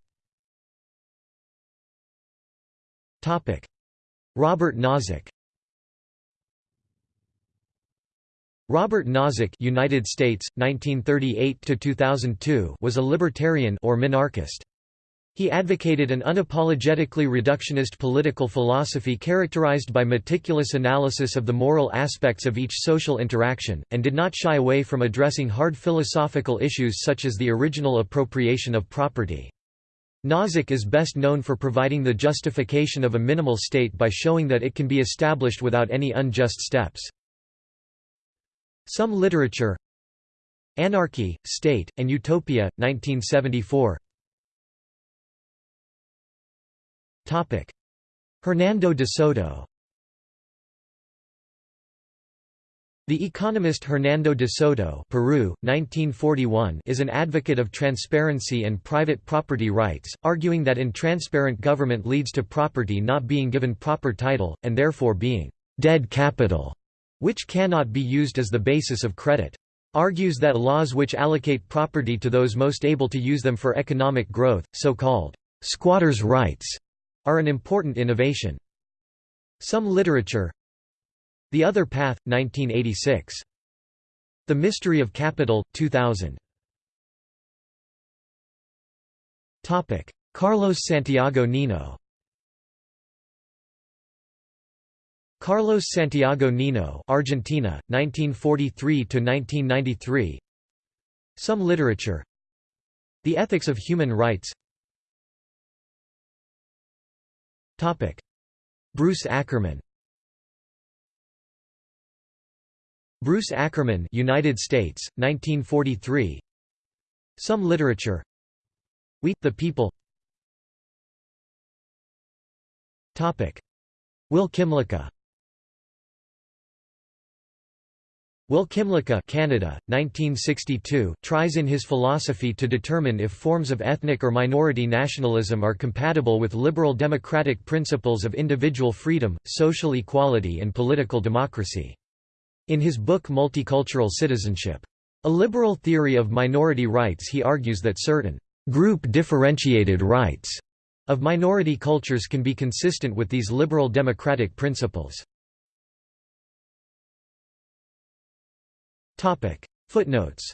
Robert Nozick. Robert Nozick United States 1938 to 2002 was a libertarian or minarchist he advocated an unapologetically reductionist political philosophy characterized by meticulous analysis of the moral aspects of each social interaction, and did not shy away from addressing hard philosophical issues such as the original appropriation of property. Nozick is best known for providing the justification of a minimal state by showing that it can be established without any unjust steps. Some literature Anarchy, State, and Utopia, 1974 Hernando de Soto The economist Hernando de Soto Peru, 1941, is an advocate of transparency and private property rights, arguing that intransparent government leads to property not being given proper title, and therefore being «dead capital», which cannot be used as the basis of credit. Argues that laws which allocate property to those most able to use them for economic growth, so-called «squatters' rights», are an important innovation. Some literature The Other Path, 1986. The Mystery of Capital, 2000. Carlos Santiago Nino Carlos Santiago Nino Argentina, 1943–1993 Some literature The Ethics of Human Rights Topic: Bruce Ackerman. Bruce Ackerman, United States, 1943. Some literature. We, the People. Topic: Will Kymlicka. Will Kymlicka Canada, 1962, tries in his philosophy to determine if forms of ethnic or minority nationalism are compatible with liberal democratic principles of individual freedom, social equality and political democracy. In his book Multicultural Citizenship. A liberal theory of minority rights he argues that certain group-differentiated rights of minority cultures can be consistent with these liberal democratic principles. Footnotes